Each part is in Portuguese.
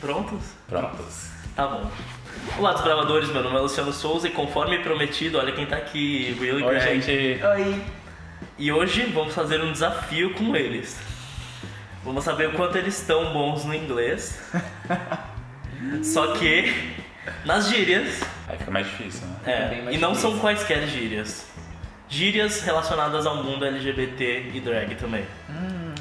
Prontos? Prontos. Tá bom. Olá, desbravadores, meu nome é Luciano Souza e conforme prometido, olha quem tá aqui, Will e Oi, Greg. gente. Oi. E hoje vamos fazer um desafio com eles. Vamos saber o quanto eles estão bons no inglês. Só que nas gírias, Aí fica mais difícil, né? é, mais e não difícil. são quaisquer gírias. Gírias relacionadas ao mundo LGBT e drag também.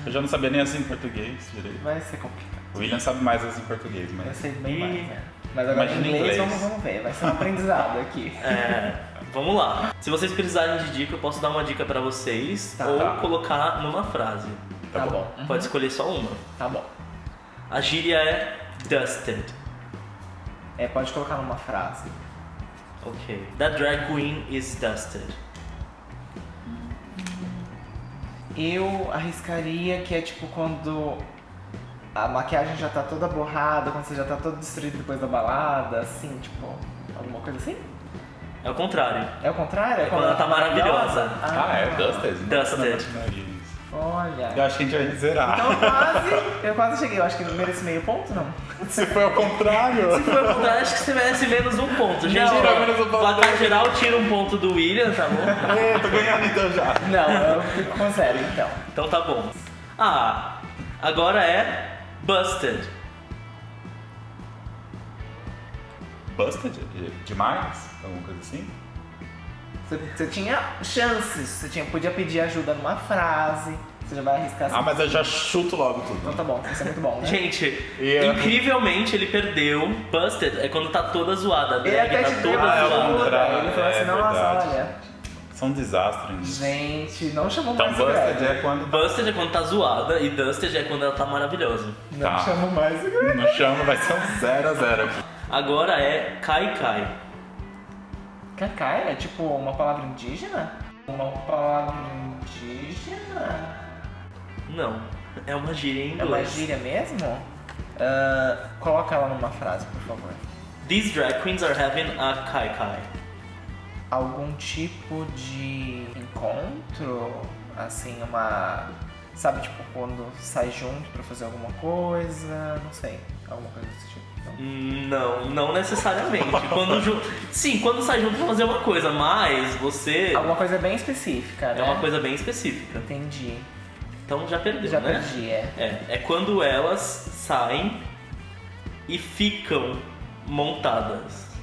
Eu já não sabia nem assim em português direito. Vai ser complicado. O William sabe mais as em português, mas. ser bem Ih. mais, né? Mas agora em Imagina em inglês, inglês. Vamos, vamos ver. Vai ser um aprendizado aqui. É, vamos lá. Se vocês precisarem de dica, eu posso dar uma dica pra vocês Tá. ou Tá. colocar numa frase. Tá Tá, bom. bom. Uhum. Pode escolher só uma. Tá bom. A gíria é dusted. É, pode colocar numa frase. Ok. That drag queen is dusted. Eu arriscaria que é tipo quando a maquiagem já tá toda borrada, quando você já tá todo destruído depois da balada, assim, tipo, alguma coisa assim? É o contrário. É o contrário? É quando ela tá maravilhosa. Ah, é Dusted? Dusted. Não. Olha. Eu acho que a gente vai zerar. Então quase, eu quase cheguei. Eu acho que eu mereço meio ponto, não? Se foi ao contrário. Se for ao contrário, acho que você merece menos um ponto. Gente, Não, tira menos um ponto. placar geral tira um ponto do William, tá bom? É, tô ganhando então já. Não, eu fico com zero, então. Então tá bom. Ah, agora é busted. Busted? Demais? Alguma coisa assim? Você, você tinha chances, você tinha, podia pedir ajuda numa frase, você já vai arriscar assim. Ah, mas eu já chuto logo Então tudo. tá bom, isso é muito bom, né? Gente, é- incrivelmente ele perdeu. Busted é quando tá toda zoada. A Ele até tá te deu toda Ah, é zoada. Ele falou é assim, nossa, verdade. olha, São desastres nisso. gente, não chamou Então mais o Busted Greg. é quando. Busted é quando tá zoada e Dusted é quando ela tá maravilhosa. Não Tá. chamou mais o Greg. No chama vai ser um 0 a 0 aqui. Agora é Kai Kai. Cacai é tipo uma palavra indígena? Uma palavra indígena? Não, é uma gíria em É uma inglês. gíria mesmo? Ah, coloca ela numa frase, por favor. These drag queens are having a Kai Kai. Algum tipo de encontro? Assim, uma. Sabe, tipo, quando sai junto pra fazer alguma coisa? Não sei. Alguma coisa desse tipo. Não? Não, não necessariamente. quando ju... Sim, quando sai junto pra fazer uma coisa, mas você Alguma coisa bem específica, né? é uma coisa bem específica. Entendi. Então já perdeu, Já né? perdi, é. É, é quando elas saem e ficam montadas.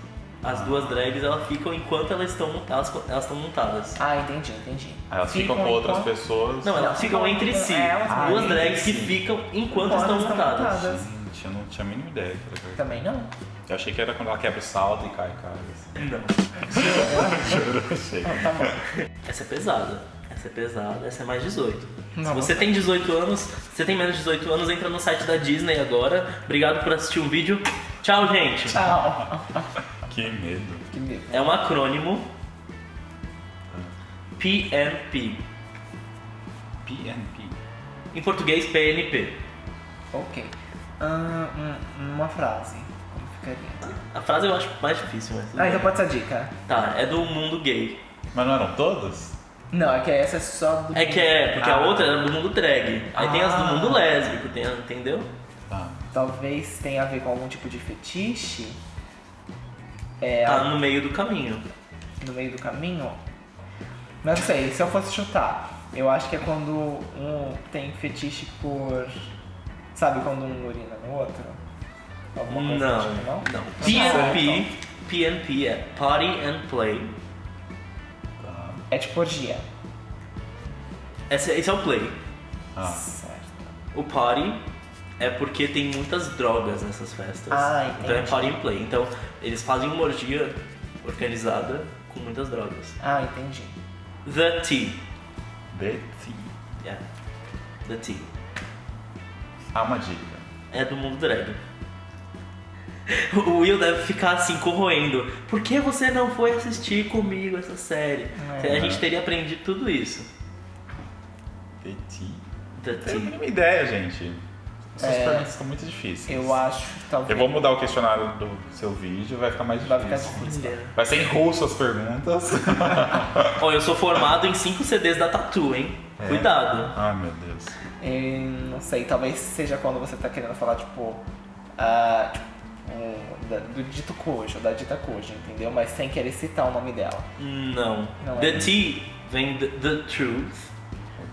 As duas drags elas ficam enquanto elas estão montadas, elas estão montadas. Ah, entendi, entendi. Aí elas ficam com outras enquanto- pessoas. Não, elas Elas ficam ficam- entre si. elas ficam duas drags que si. ficam enquanto Enquanto estão estão montadas. montadas. Gente, eu não tinha a mínima ideia. pra ver. Também não. Eu achei que era quando ela quebra o salto e cai, cai. Assim. Não. Juro, achei. Não, tá bom. Essa é pesada. Essa é pesada, essa é mais 18. Se Não. você tem 18 anos, se você tem menos de 18 anos, entra no site da Disney agora. Obrigado por assistir o vídeo. Tchau, gente. Tchau. Que medo. Que medo. É um acrônimo PNP. PNP. Em português, PNP. Ok. Ah, uma frase. Como ficaria? A frase eu acho mais difícil, mas. Ah, então pode ser a dica. Tá, é do mundo gay. Mas não eram todos? Não, é que essa é só do. É que é, porque a Ah. outra é do mundo drag. Aí tem as do Ah. mundo lésbico, tem, entendeu? Tá. Talvez tenha a ver com algum tipo de fetiche. É, Tá no meio do caminho. no meio do caminho. Não sei, se eu fosse chutar, eu acho que é quando um tem fetiche por. Sabe quando um urina no outro? Alguma coisa Não, tipo, não? não. PNP, PNP é Party and Play. É tipo orgia. Esse, esse é o play. Ah. Certo. O party é porque tem muitas drogas nessas festas. Ah, então é party and play. Então eles fazem uma orgia organizada com muitas drogas. Ah, entendi. The Tea. Betty. Yeah. The Tea. Ah, uma dica. É do mundo drag. O Will deve ficar assim, corroendo. Por que você não foi assistir comigo essa série? É. A gente teria aprendido tudo isso. Betty. The Não tenho a Tea. mínima ideia, gente. Essas É. perguntas estão muito difíceis. Eu acho que talvez. Eu vou mudar o questionário do seu vídeo, vai ficar mais Vai difícil. ficar difícil. Vai ser em russo as perguntas. Ó, eu sou formado em 5 CDs da Tatu, hein? É. Cuidado. Ai, meu Deus. E, não sei, talvez seja quando você tá querendo falar, tipo, ah, tipo, um, da- do dito Kojo, da dita Kojo, entendeu? Mas sem querer citar o nome dela. Não. Não the é. T vem the, the truth,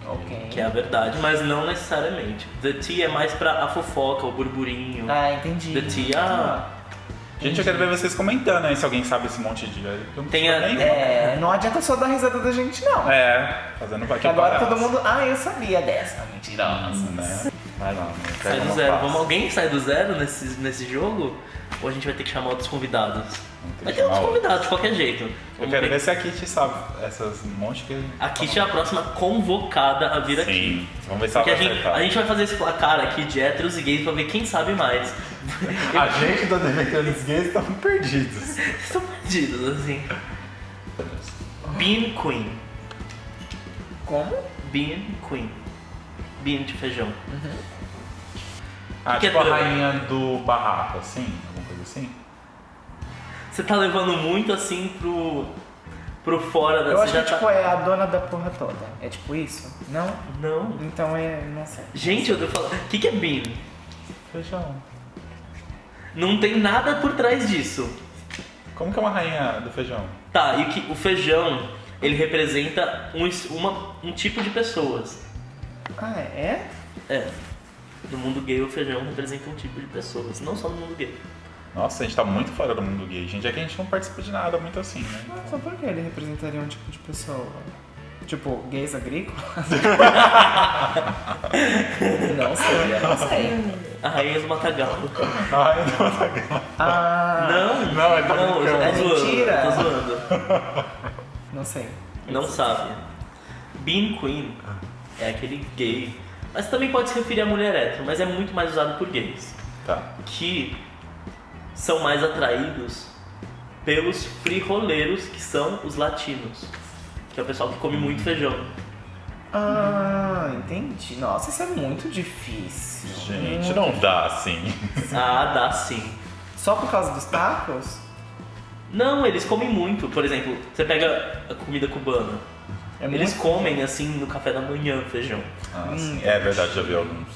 Ok. que é a verdade, mas não necessariamente. The T é mais pra a fofoca, o burburinho. Ah, entendi. The T, ah, Gente, eu quero ver vocês comentando aí se alguém sabe esse monte de. eu não Tem a- É, não adianta só dar risada da gente, não. É, fazendo aqui agora todo mundo. Ah, eu sabia dessa. Mentirosa. Né? Vai lá, né? sai do zero. Vamos, alguém sai do zero nesse, nesse jogo? Ou a gente vai ter que chamar outros convidados? Vai que ter outros convidados, de qualquer jeito. Eu Vamos quero ver. ver se a Kitty sabe essas monte que. A Kitty é a próxima convocada a vir aqui. Sim. Vamos ver se ela Porque a vai gente, acertar. a gente vai fazer esse placar aqui de héteros e gays pra ver quem sabe mais. A gente do Defendendo Gays estamos perdidos. Estão perdidos, assim. Bean Queen. Como? Bean Queen. Bean de feijão. Ah, Que tipo é a rainha do barraco, assim? Alguma coisa assim? Você tá levando muito assim pro. pro fora da Eu acho que tá- tipo, é a dona da porra toda. É tipo isso? Não? Não. Então é. Não sei. Gente, eu tô falando. O que, que é Bean? Feijão. Não tem nada por trás disso. Como que é uma rainha do feijão? Tá, e o, que, o feijão, ele representa um, uma, um tipo de pessoas. Ah, é? É. No mundo gay, o feijão representa um tipo de pessoas. Não só no mundo gay. Nossa, a gente tá muito fora do mundo gay, gente. É que a gente não participa de nada muito assim, né? Nossa, por que ele representaria um tipo de pessoa? Tipo, gays agrícolas? não sei, eu não sei. A rainha do Matagalo. Ai, não, Ah, Não, Não, ele tá não, zoando, Mentira. tô zoando. não sei. Não sabe. Bean Queen é aquele gay. Mas também pode se referir a mulher hétero, mas é muito mais usado por gays. Tá. Que são mais atraídos pelos frijoleiros, que são os latinos. Que é o pessoal que come muito feijão. Ah, entendi. Nossa, isso é muito difícil. Gente, Muito não dá assim. Ah, dá sim. Só por causa dos tacos? Não, eles comem muito. Por exemplo, você pega a comida cubana. É eles muito- comem assim no café da manhã feijão. Ah, Hum. sim. É verdade, já vi alguns.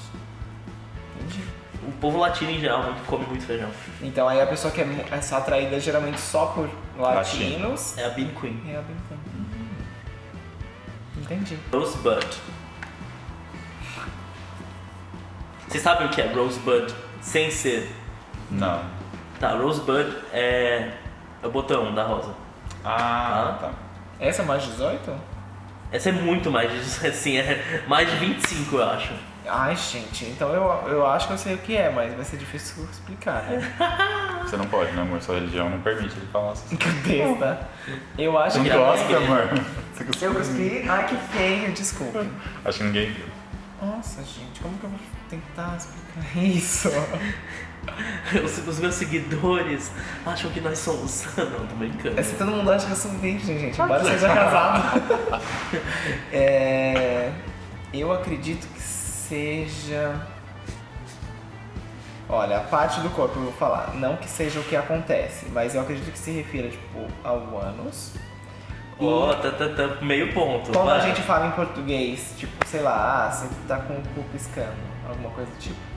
Entendi. O povo latino em geral muito- come muito feijão. Então aí a pessoa que é, é só atraída geralmente só por latinos É a Bean Queen. é a bem Entendi. Rosebud. Vocês sabem o que é Rosebud sem ser? Não. Tá, Rosebud é, é o botão da rosa. Ah, tá. Essa é mais 18? Essa é muito mais de assim, é mais de 25, eu acho. Ai, gente, então eu, eu acho que eu sei o que é, mas vai ser difícil explicar, né? Você não pode, né, amor? Sua religião não permite ele falar assim. Que besta. Eu acho Você que. não gosta, amor? Você? Eu cuspi. Ai, que feio, desculpe. Acho que ninguém viu. Nossa, gente, como que eu vou tentar explicar isso? Os, os meus seguidores acham que nós somos. Não, tô brincando. É se todo mundo acha que eu sou virgem, gente, embora seja casado. É, eu acredito que seja. Olha, a parte do corpo eu vou falar. Não que seja o que acontece, mas eu acredito que se refira, tipo, ao ânus. Ó, tá, tá, tá, meio ponto. quando a gente fala em português, tipo, sei lá, ah, você tá com o cu piscando, alguma coisa do tipo.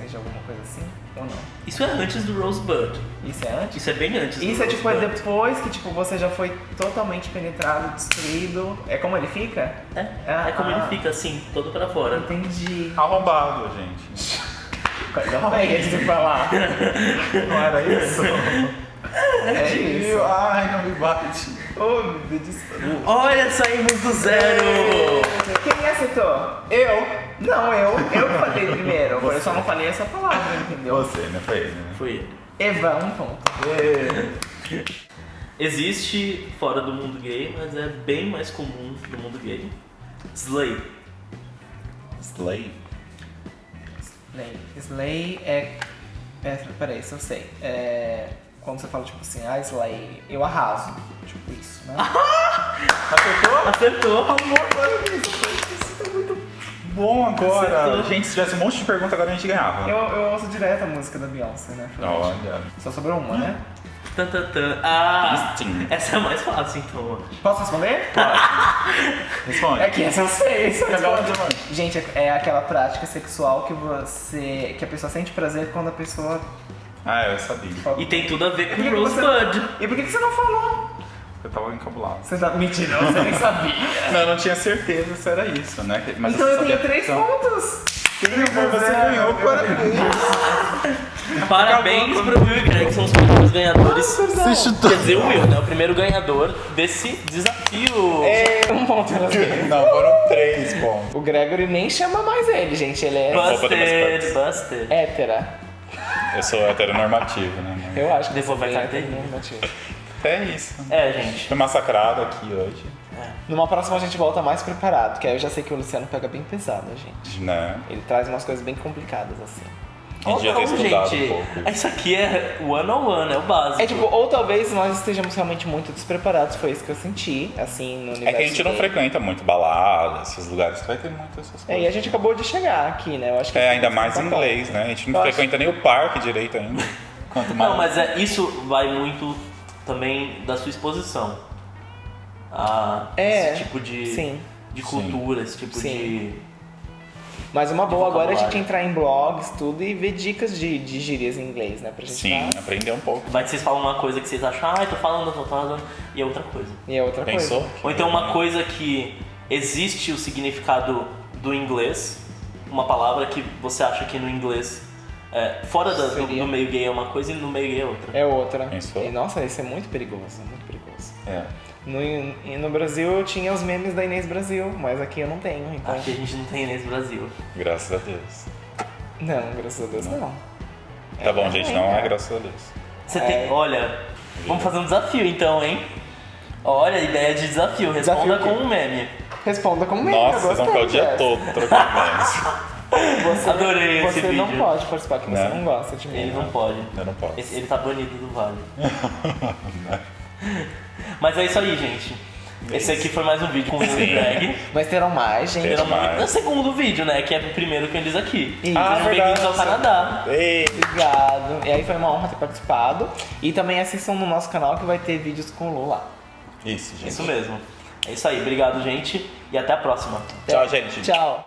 Seja alguma coisa assim, ou não? Isso é antes do Rosebud. Isso é antes? Isso é bem antes do Isso é tipo é Rosebud. depois que tipo você já foi totalmente penetrado, destruído. É como ele fica? É, Ah, é como ah. ele fica assim, todo pra fora. Entendi. Arrombado, gente. Coisa feia de se falar. Não era isso? É isso. Ai, não me bate. Oh, meu Deus do céu. Olha, saímos do zero! Quem acertou? Eu? Não, eu. Eu falei primeiro. Eu só não falei essa palavra, entendeu? Você, né? Foi ele, né? Foi ele. Eva, um ponto. Existe fora do mundo gay, mas é bem mais comum no mundo gay. Slay. Slay. Slay. Slay é. é peraí, se eu sei. É. Quando você fala tipo assim, ah, Slay, eu arraso. Tipo isso, né? Acertou? Acertou! Amor, olha isso. Isso tá muito bom agora. Acertou. Gente, se tivesse um monte de perguntas, agora a gente ganhava. Eu, eu ouço direto a música da Beyoncé, né? Olha. Só sobrou uma, né? Tan, tan, tan. Ah, Sim. essa é a mais fácil então. Posso responder? Responde. É que essa eu sei. essa. Gente, é aquela prática sexual que você. que a pessoa sente prazer quando a pessoa. Ah, eu sabia. E tem tudo a ver com que você- Rosebud. E por que que você não falou? Eu tava encabulado. Você tá mentindo, você nem sabia. Não, eu não tinha certeza se era isso, né? Mas então eu tenho três então, pontos. Você ganhou, parabéns. Parabéns pro Will e Greg, que são os primeiros ganhadores. Você chutou. Quer dizer, o Will, né? O primeiro ganhador desse desafio. É, um ponto pra você. Não, foram três pontos. O Gregory nem chama mais ele, gente. Ele é Busted, busted. hétera. Eu sou heteronormativo, né? Eu acho que Devolver é carteirinha. heteronormativo. É isso. É, gente. Fui massacrado aqui hoje, Numa próxima a gente volta mais preparado, que aí eu já sei que o Luciano pega bem pesado, gente. né? Ele traz umas coisas bem complicadas, assim. Quem devia ter Ou não, estudado gente. um pouco. Isso aqui é one on one, é o básico. É tipo, ou talvez nós estejamos realmente muito despreparados, foi isso que eu senti, assim, no universo É que a gente não frequenta muito balada, esses lugares que vai ter muito essas coisas. É, e a gente acabou de chegar aqui, né? Eu acho que É, ainda mais em inglês, né? A gente não Eu acho- frequenta nem o parque direito ainda. Quanto mais. Não, mas é, isso vai muito também da sua exposição. A É, esse tipo de, sim. de Sim. cultura, esse tipo Sim. de. Mas uma boa agora é a gente entrar em blogs, tudo, e ver dicas de, de gírias em inglês, né? Pra gente Sim, tá- aprender um pouco. Vai que vocês falam uma coisa que vocês acham, ah, eu tô falando, eu tô falando, e é outra coisa. E é outra Pensou? coisa. Ou então uma coisa que existe o significado do inglês, uma palavra que você acha que no inglês, é, fora da- do, do meio gay é uma coisa e no meio gay é outra. É outra. Pensou? E, nossa, isso é muito perigoso, muito perigoso. É. No, e no Brasil eu tinha os memes da Inês Brasil, mas aqui eu não tenho, então. Aqui a gente não tem nesse Brasil. Graças a Deus. Não, graças a Deus não. Tá bom, gente, não é cara. graças a Deus. Você É. tem. Olha, vamos fazer um desafio então, hein? Olha, ideia de desafio, responda Desafio com um meme. Responda como meme, Nossa, vocês vão ficar o dia todo trocando memes. Você, Adorei esse Você não vídeo. pode participar, que você Né? não gosta de mim. Ele não pode. Eu não posso. Ele tá banido do vale. Mas é isso aí, gente. Esse aqui foi mais um vídeo com o e Greg. Mas terão mais, gente. Terão mais. o segundo vídeo, né? Que é o primeiro que eles aqui. Isso. Ah, Sejam verdade. bem-vindos ao Canadá. Ei, Obrigado. E aí foi uma honra ter participado. E também assistam no nosso canal que vai ter vídeos com o Lu lá. Isso, gente. Isso mesmo. É isso aí. Obrigado, gente. E até a próxima. Tchau, gente. Tchau.